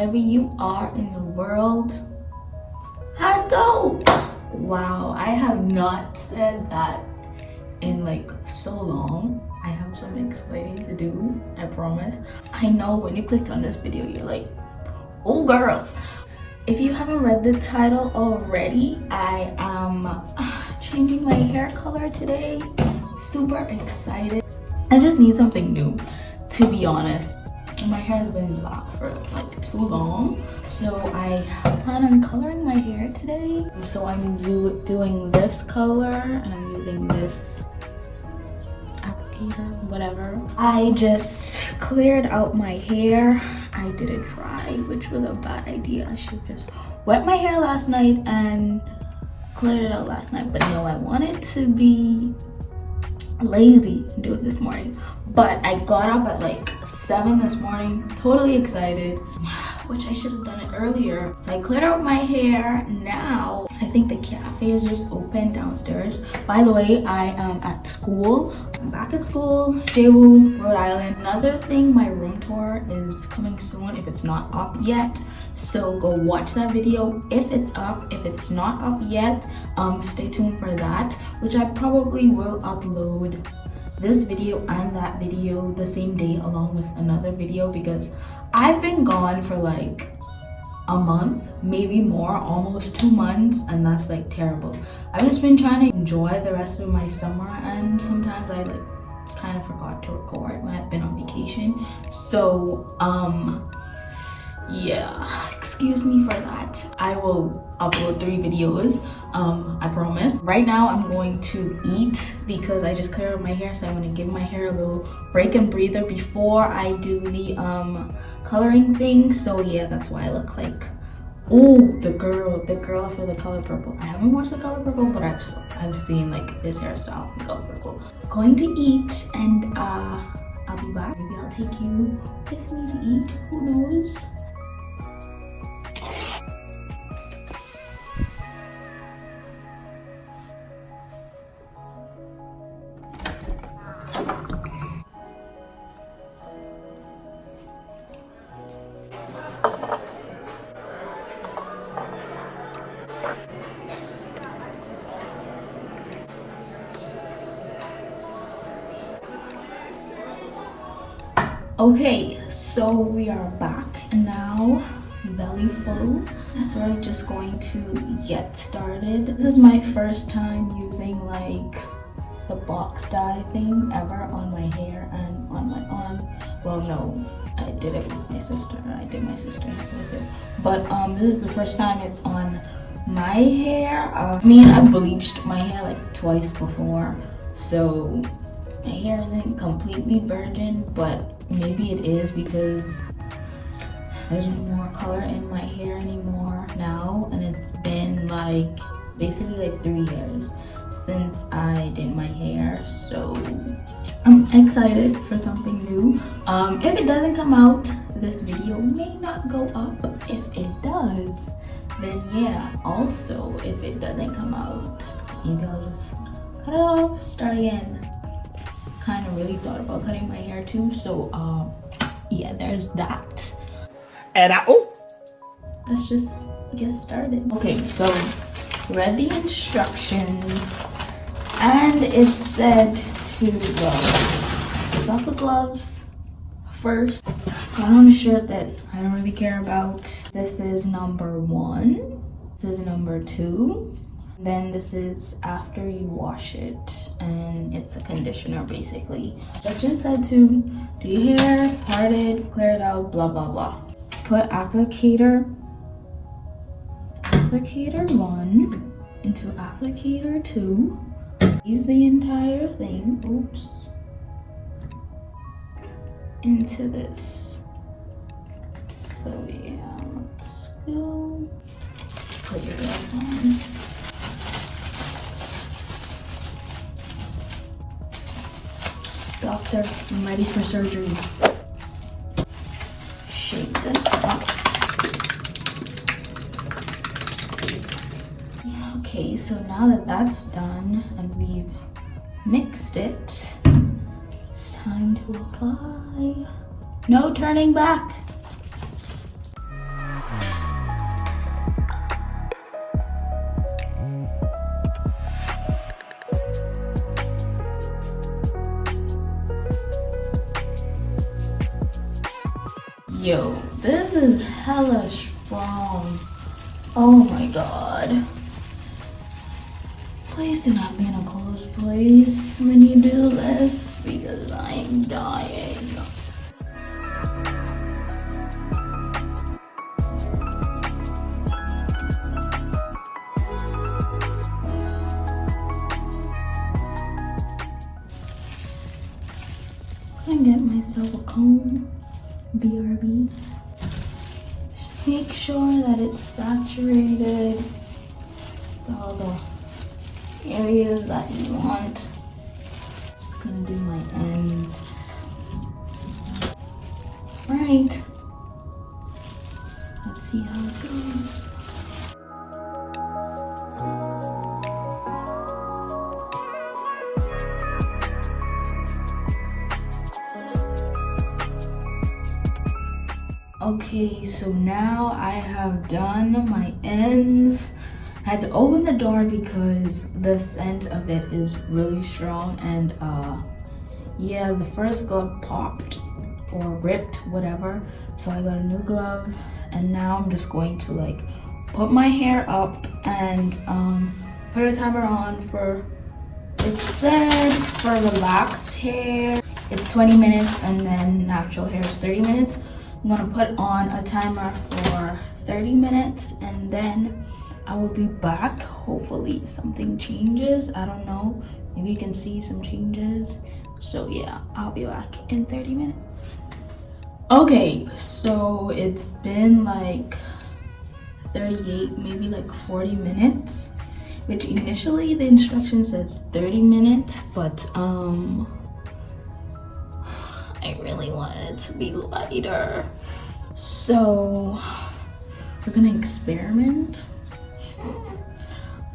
wherever you are in the world. How'd go? Wow, I have not said that in like so long. I have some explaining to do, I promise. I know when you clicked on this video, you're like, oh girl. If you haven't read the title already, I am changing my hair color today. Super excited. I just need something new to be honest my hair has been black for like too long. So i plan on coloring my hair today. So i'm do doing this color and i'm using this applicator whatever. I just cleared out my hair. I didn't dry which was a bad idea. I should just wet my hair last night and cleared it out last night. But no i wanted to be lazy and do it this morning but i got up at like seven this morning totally excited which i should have done it earlier. So i cleared out my hair. Now i think the cafe is just open downstairs. By the way i am at school. I'm back at school Daewoo, rhode island. Another thing my room tour is coming soon if it's not up yet. So go watch that video. If it's up if it's not up yet um stay tuned for that which i probably will upload this video and that video the same day along with another video because i've been gone for like a month maybe more almost two months and that's like terrible. I've just been trying to enjoy the rest of my summer and sometimes i like kind of forgot to record when i've been on vacation. So um yeah. Excuse me for that. I will upload three videos um i promise. Right now i'm going to eat because i just cleared up my hair so i'm going to give my hair a little break and breather before i do the um coloring thing. So yeah that's why i look like oh the girl the girl for the color purple. I haven't watched the color purple but i've i've seen like this hairstyle the color purple. Going to eat and uh i'll be back. Maybe i'll take you with me to eat. Who knows okay so we are back now belly full. So we're just going to get started. This is my first time using like the box dye thing ever on my hair and on my arm. Well no i did it with my sister. I did my sister with it. But um this is the first time it's on my hair. Uh, i mean i bleached my hair like twice before so hair isn't completely virgin but maybe it is because there's more color in my hair anymore now and it's been like basically like three years since I did my hair so I'm excited for something new. Um, if it doesn't come out this video may not go up. If it does then yeah also if it doesn't come out maybe I'll just cut it off start again kind of really thought about cutting my hair too. So um, yeah, there's that. And I, oh. Let's just get started. Okay, so read the instructions and it said to uh, got the gloves first. Got on a shirt that I don't really care about. This is number one. This is number two then this is after you wash it and it's a conditioner basically. Section said to do your hair part it clear it out blah blah blah. Put applicator applicator one into applicator two. Use the entire thing oops into this. So yeah let's go. Put glove I'm ready for surgery. Shake this up. Okay, so now that that's done and we've mixed it, it's time to apply No turning back. Yo, this is hella strong. Oh my god. Please do not be in a close place when you do this because I'm dying. I get myself a comb, BRB. Make sure that it's saturated with all the areas that you want. Just gonna do my ends. Right. Let's see how it goes. Okay, so now I have done my ends. I had to open the door because the scent of it is really strong and uh, yeah, the first glove popped or ripped, whatever. So I got a new glove and now I'm just going to like put my hair up and um, put a timer on for, it said for relaxed hair, it's 20 minutes and then natural hair is 30 minutes. I'm gonna put on a timer for 30 minutes and then I will be back. Hopefully something changes. I don't know. Maybe you can see some changes. So yeah, I'll be back in 30 minutes. Okay, so it's been like 38, maybe like 40 minutes, which initially the instruction says 30 minutes, but um, really wanted it to be lighter. So we're gonna experiment.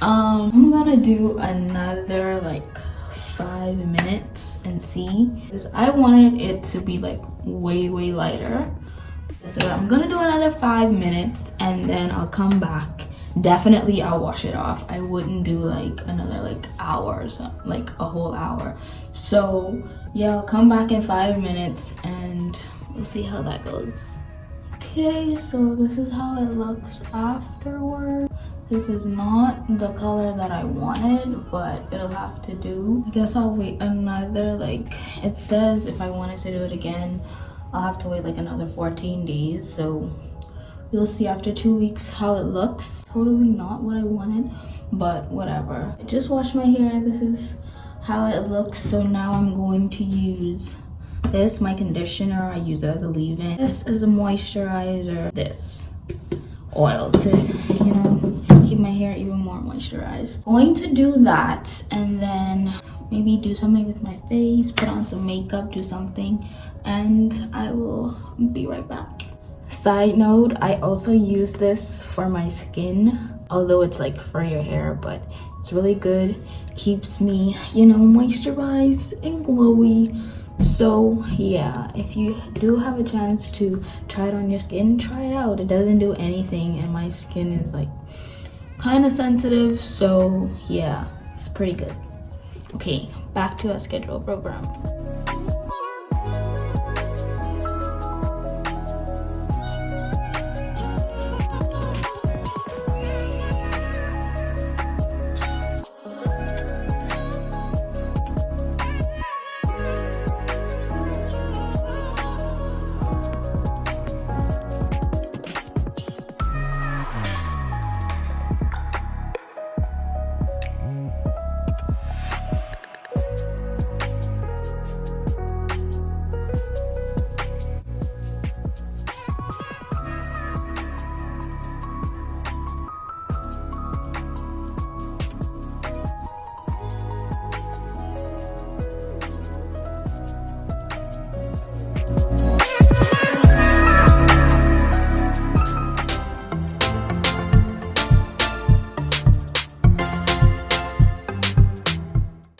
Um, I'm gonna do another like five minutes and see because I wanted it to be like way, way lighter. So I'm gonna do another five minutes and then I'll come back definitely I'll wash it off. I wouldn't do like another like hour like a whole hour. So yeah, I'll come back in five minutes and we'll see how that goes. Okay, so this is how it looks afterward. This is not the color that I wanted, but it'll have to do. I guess I'll wait another, like, it says if I wanted to do it again, I'll have to wait like another 14 days. So You'll see after two weeks how it looks. Totally not what I wanted, but whatever. I just washed my hair. This is how it looks. So now I'm going to use this, my conditioner. I use it as a leave-in. This is a moisturizer. This oil to, you know, keep my hair even more moisturized. Going to do that and then maybe do something with my face, put on some makeup, do something, and I will be right back. Side note, I also use this for my skin, although it's like for your hair, but it's really good. Keeps me, you know, moisturized and glowy. So yeah, if you do have a chance to try it on your skin, try it out. It doesn't do anything and my skin is like kind of sensitive. So yeah, it's pretty good. Okay, back to our schedule program.